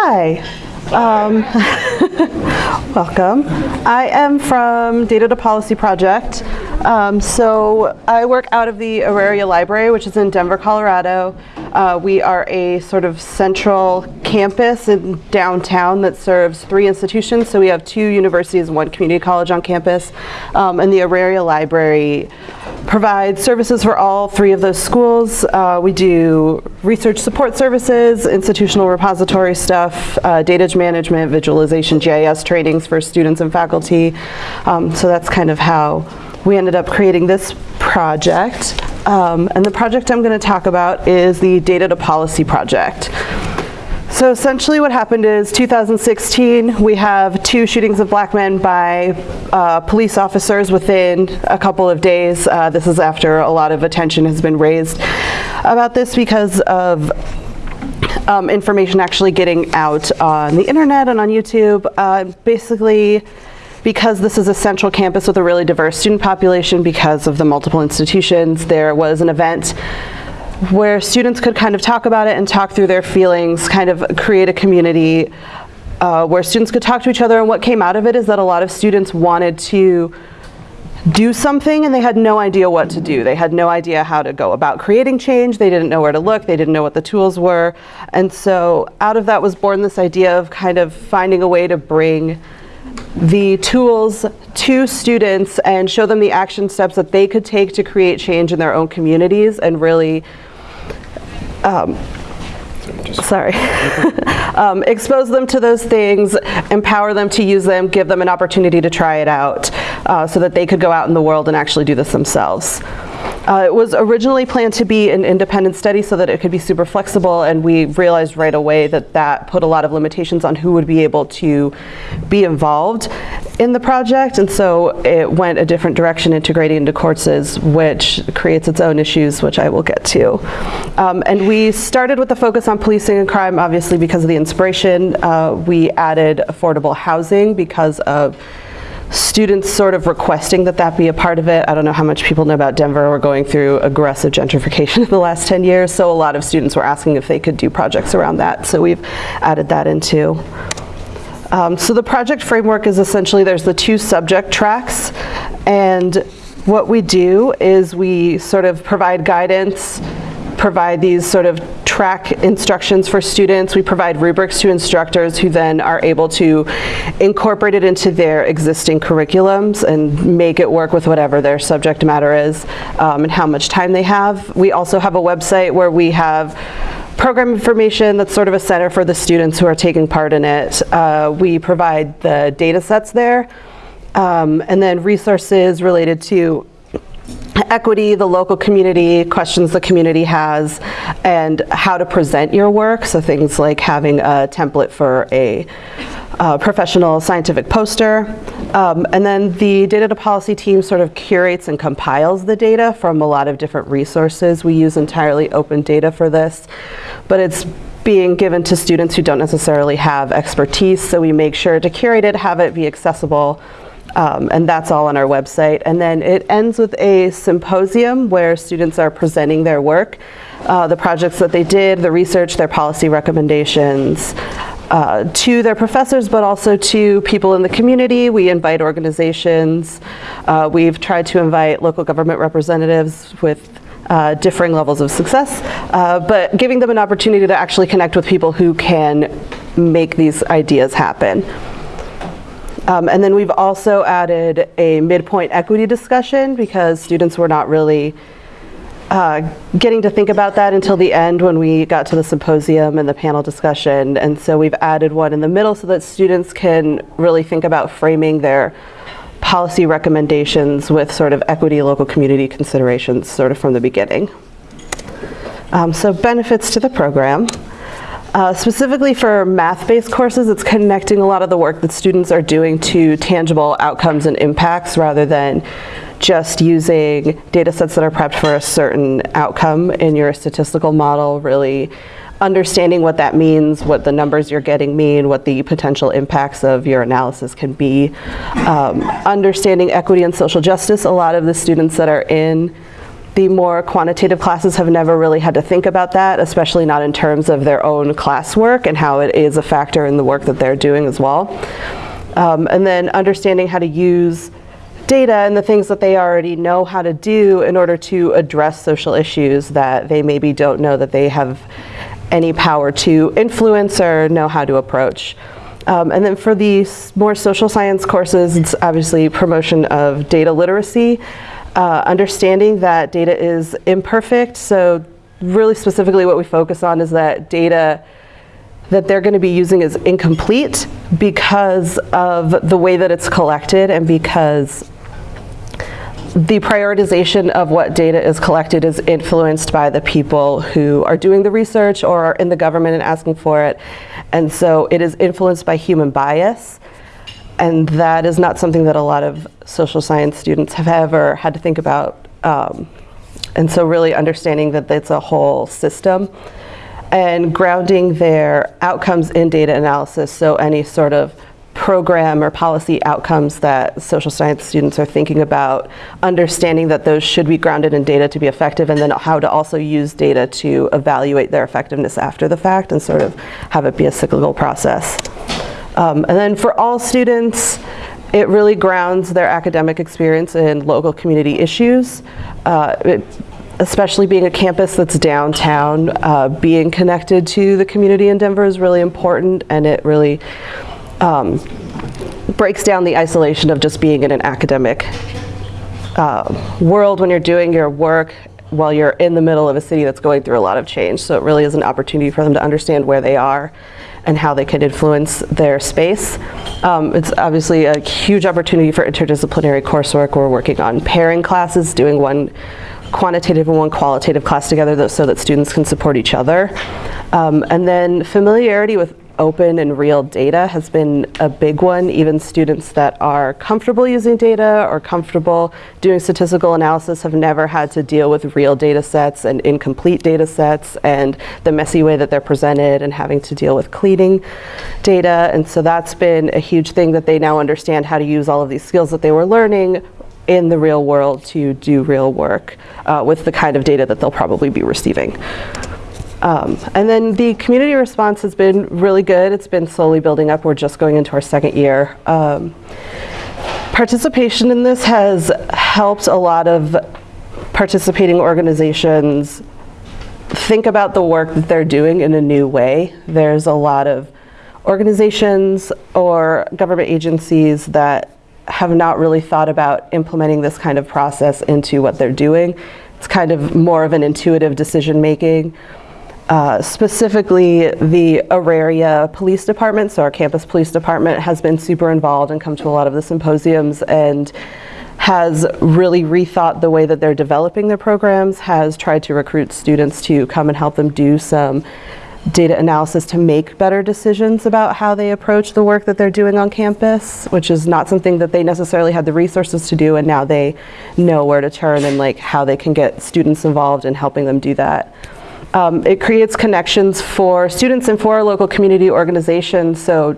Hi. Um, welcome. I am from Data to Policy Project. Um, so I work out of the Auraria Library, which is in Denver, Colorado. Uh, we are a sort of central campus in downtown that serves three institutions. So we have two universities and one community college on campus. Um, and the Auraria Library provides services for all three of those schools. Uh, we do research support services, institutional repository stuff, uh, data management, visualization, GIS trainings for students and faculty. Um, so that's kind of how we ended up creating this project. Um, and the project I'm going to talk about is the Data to Policy project. So essentially what happened is 2016, we have two shootings of black men by uh, police officers within a couple of days. Uh, this is after a lot of attention has been raised about this because of um, information actually getting out on the internet and on YouTube. Uh, basically, because this is a central campus with a really diverse student population because of the multiple institutions, there was an event where students could kind of talk about it and talk through their feelings, kind of create a community uh, where students could talk to each other. And what came out of it is that a lot of students wanted to do something and they had no idea what to do. They had no idea how to go about creating change. They didn't know where to look. They didn't know what the tools were. And so out of that was born this idea of kind of finding a way to bring the tools to students and show them the action steps that they could take to create change in their own communities and really um, sorry, um, expose them to those things, empower them to use them, give them an opportunity to try it out uh, so that they could go out in the world and actually do this themselves. Uh, it was originally planned to be an independent study so that it could be super flexible and we realized right away that that put a lot of limitations on who would be able to be involved in the project and so it went a different direction integrating into courses which creates its own issues which I will get to. Um, and we started with the focus on policing and crime obviously because of the inspiration. Uh, we added affordable housing because of students sort of requesting that that be a part of it. I don't know how much people know about Denver. We're going through aggressive gentrification in the last 10 years, so a lot of students were asking if they could do projects around that, so we've added that into. Um, so the project framework is essentially there's the two subject tracks, and what we do is we sort of provide guidance, provide these sort of track instructions for students. We provide rubrics to instructors who then are able to incorporate it into their existing curriculums and make it work with whatever their subject matter is um, and how much time they have. We also have a website where we have program information that's sort of a center for the students who are taking part in it. Uh, we provide the data sets there um, and then resources related to equity, the local community, questions the community has, and how to present your work. So things like having a template for a uh, professional scientific poster. Um, and then the data to policy team sort of curates and compiles the data from a lot of different resources. We use entirely open data for this, but it's being given to students who don't necessarily have expertise, so we make sure to curate it, have it be accessible um, and that's all on our website. And then it ends with a symposium where students are presenting their work, uh, the projects that they did, the research, their policy recommendations, uh, to their professors, but also to people in the community. We invite organizations. Uh, we've tried to invite local government representatives with uh, differing levels of success, uh, but giving them an opportunity to actually connect with people who can make these ideas happen. Um, and then we've also added a midpoint equity discussion because students were not really uh, getting to think about that until the end when we got to the symposium and the panel discussion. And so we've added one in the middle so that students can really think about framing their policy recommendations with sort of equity local community considerations sort of from the beginning. Um, so benefits to the program. Uh, specifically for math-based courses, it's connecting a lot of the work that students are doing to tangible outcomes and impacts rather than just using data sets that are prepped for a certain outcome in your statistical model, really understanding what that means, what the numbers you're getting mean, what the potential impacts of your analysis can be. Um, understanding equity and social justice, a lot of the students that are in the more quantitative classes have never really had to think about that, especially not in terms of their own classwork and how it is a factor in the work that they're doing as well. Um, and then understanding how to use data and the things that they already know how to do in order to address social issues that they maybe don't know that they have any power to influence or know how to approach. Um, and then for these more social science courses, it's obviously promotion of data literacy, uh, understanding that data is imperfect. So really specifically what we focus on is that data that they're going to be using is incomplete because of the way that it's collected and because the prioritization of what data is collected is influenced by the people who are doing the research or are in the government and asking for it. And so it is influenced by human bias. And that is not something that a lot of social science students have ever had to think about. Um, and so really understanding that it's a whole system and grounding their outcomes in data analysis. So any sort of program or policy outcomes that social science students are thinking about, understanding that those should be grounded in data to be effective, and then how to also use data to evaluate their effectiveness after the fact and sort of have it be a cyclical process. Um, and then for all students, it really grounds their academic experience in local community issues. Uh, it, especially being a campus that's downtown, uh, being connected to the community in Denver is really important and it really um, breaks down the isolation of just being in an academic uh, world when you're doing your work while you're in the middle of a city that's going through a lot of change. So it really is an opportunity for them to understand where they are and how they can influence their space. Um, it's obviously a huge opportunity for interdisciplinary coursework. We're working on pairing classes, doing one quantitative and one qualitative class together so that students can support each other. Um, and then familiarity with open and real data has been a big one. Even students that are comfortable using data or comfortable doing statistical analysis have never had to deal with real data sets and incomplete data sets and the messy way that they're presented and having to deal with cleaning data. And so that's been a huge thing that they now understand how to use all of these skills that they were learning in the real world to do real work uh, with the kind of data that they'll probably be receiving. Um, and then the community response has been really good. It's been slowly building up. We're just going into our second year. Um, participation in this has helped a lot of participating organizations think about the work that they're doing in a new way. There's a lot of organizations or government agencies that have not really thought about implementing this kind of process into what they're doing. It's kind of more of an intuitive decision making. Uh, specifically, the Auraria Police Department, so our campus police department, has been super involved and come to a lot of the symposiums and has really rethought the way that they're developing their programs, has tried to recruit students to come and help them do some data analysis to make better decisions about how they approach the work that they're doing on campus, which is not something that they necessarily had the resources to do and now they know where to turn and like how they can get students involved in helping them do that. Um, it creates connections for students and for our local community organizations. So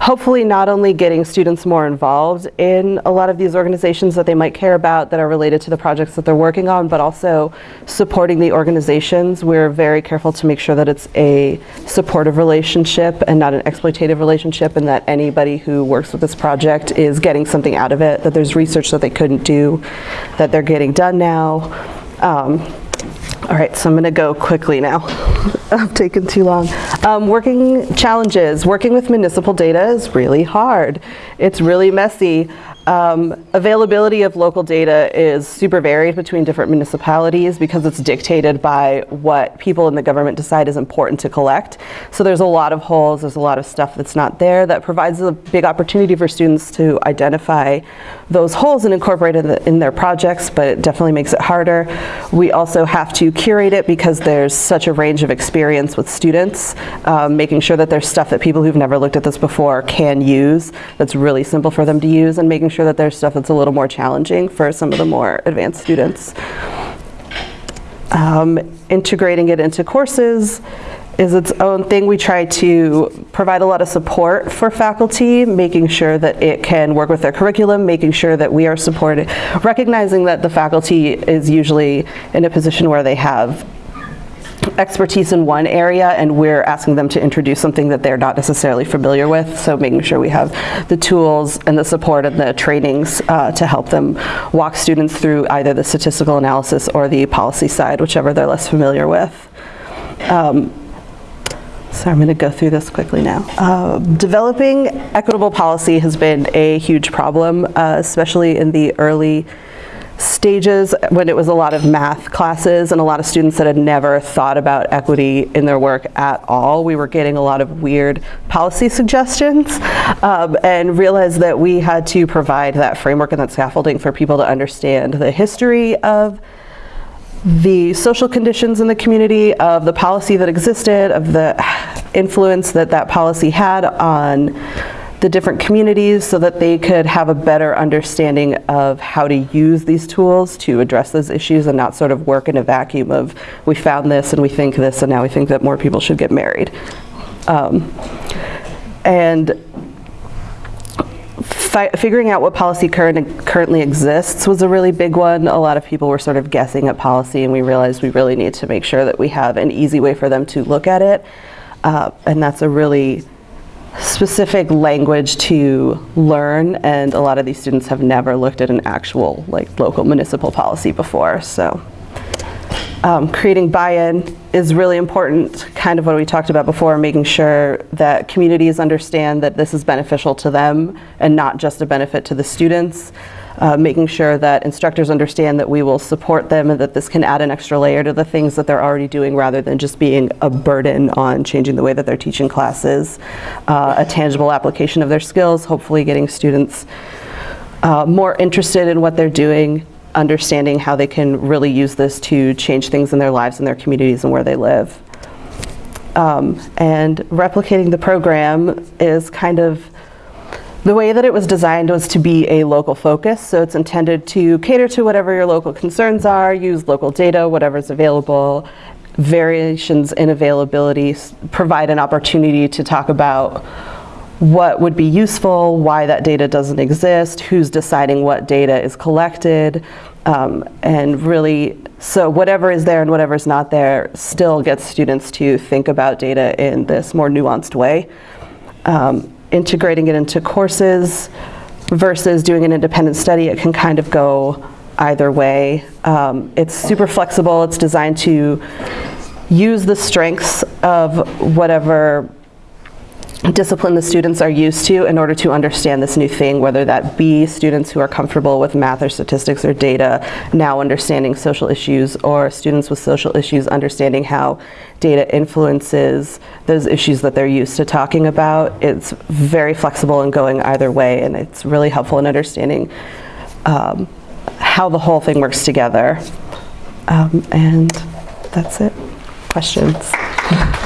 hopefully not only getting students more involved in a lot of these organizations that they might care about that are related to the projects that they're working on, but also supporting the organizations. We're very careful to make sure that it's a supportive relationship and not an exploitative relationship and that anybody who works with this project is getting something out of it, that there's research that they couldn't do, that they're getting done now. Um, all right, so I'm gonna go quickly now. I've taken too long. Um, working challenges. Working with municipal data is really hard. It's really messy. Um, availability of local data is super varied between different municipalities because it's dictated by what people in the government decide is important to collect. So there's a lot of holes, there's a lot of stuff that's not there that provides a big opportunity for students to identify those holes and incorporate it in, the, in their projects, but it definitely makes it harder. We also have to curate it because there's such a range of experience with students, um, making sure that there's stuff that people who've never looked at this before can use that's really simple for them to use and making sure that there's stuff that's a little more challenging for some of the more advanced students. Um, integrating it into courses is its own thing. We try to provide a lot of support for faculty, making sure that it can work with their curriculum, making sure that we are supported, recognizing that the faculty is usually in a position where they have expertise in one area and we're asking them to introduce something that they're not necessarily familiar with. So making sure we have the tools and the support and the trainings uh, to help them walk students through either the statistical analysis or the policy side, whichever they're less familiar with. Um, so I'm going to go through this quickly now. Uh, developing equitable policy has been a huge problem, uh, especially in the early stages when it was a lot of math classes and a lot of students that had never thought about equity in their work at all. We were getting a lot of weird policy suggestions um, and realized that we had to provide that framework and that scaffolding for people to understand the history of the social conditions in the community, of the policy that existed, of the influence that that policy had on the different communities so that they could have a better understanding of how to use these tools to address those issues and not sort of work in a vacuum of we found this and we think this and now we think that more people should get married. Um, and figuring out what policy current, currently exists was a really big one. A lot of people were sort of guessing at policy and we realized we really need to make sure that we have an easy way for them to look at it. Uh, and that's a really specific language to learn and a lot of these students have never looked at an actual like local municipal policy before so um, creating buy-in is really important kind of what we talked about before making sure that communities understand that this is beneficial to them and not just a benefit to the students uh, making sure that instructors understand that we will support them and that this can add an extra layer to the things that they're already doing rather than just being a burden on changing the way that they're teaching classes, uh, a tangible application of their skills, hopefully getting students uh, more interested in what they're doing, understanding how they can really use this to change things in their lives and their communities and where they live. Um, and replicating the program is kind of the way that it was designed was to be a local focus, so it's intended to cater to whatever your local concerns are, use local data, whatever's available, variations in availability, provide an opportunity to talk about what would be useful, why that data doesn't exist, who's deciding what data is collected, um, and really, so whatever is there and whatever is not there still gets students to think about data in this more nuanced way. Um, integrating it into courses versus doing an independent study, it can kind of go either way. Um, it's super flexible. It's designed to use the strengths of whatever discipline the students are used to in order to understand this new thing, whether that be students who are comfortable with math or statistics or data, now understanding social issues, or students with social issues understanding how data influences those issues that they're used to talking about. It's very flexible and going either way, and it's really helpful in understanding um, how the whole thing works together. Um, and that's it. Questions?